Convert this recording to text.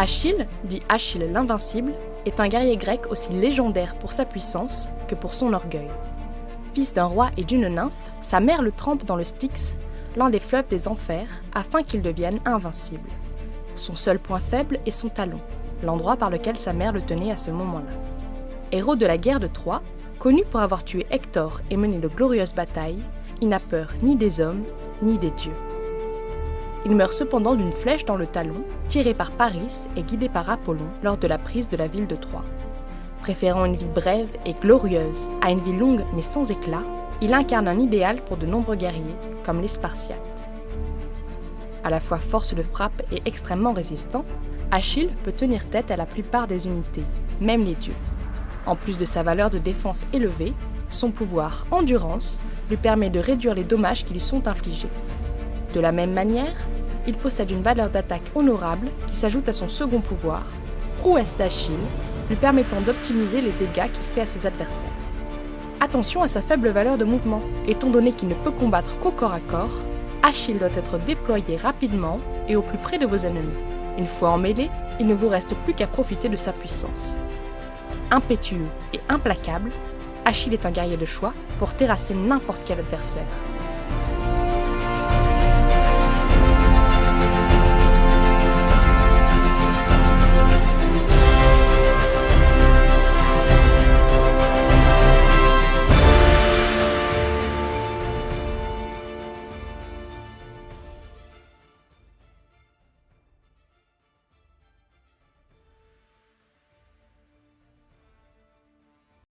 Achille, dit Achille l'invincible, est un guerrier grec aussi légendaire pour sa puissance que pour son orgueil. Fils d'un roi et d'une nymphe, sa mère le trempe dans le Styx, l'un des fleuves des enfers, afin qu'il devienne invincible. Son seul point faible est son talon, l'endroit par lequel sa mère le tenait à ce moment-là. Héros de la guerre de Troie, connu pour avoir tué Hector et mené de glorieuses batailles, il n'a peur ni des hommes ni des dieux. Il meurt cependant d'une flèche dans le talon, tirée par Paris et guidée par Apollon lors de la prise de la ville de Troie. Préférant une vie brève et glorieuse à une vie longue mais sans éclat, il incarne un idéal pour de nombreux guerriers, comme les Spartiates. À la fois force de frappe et extrêmement résistant, Achille peut tenir tête à la plupart des unités, même les dieux. En plus de sa valeur de défense élevée, son pouvoir endurance lui permet de réduire les dommages qui lui sont infligés. De la même manière, il possède une valeur d'attaque honorable qui s'ajoute à son second pouvoir, prouesse d'Achille, lui permettant d'optimiser les dégâts qu'il fait à ses adversaires. Attention à sa faible valeur de mouvement, étant donné qu'il ne peut combattre qu'au corps à corps, Achille doit être déployé rapidement et au plus près de vos ennemis. Une fois en mêlée, il ne vous reste plus qu'à profiter de sa puissance. Impétueux et implacable, Achille est un guerrier de choix pour terrasser n'importe quel adversaire.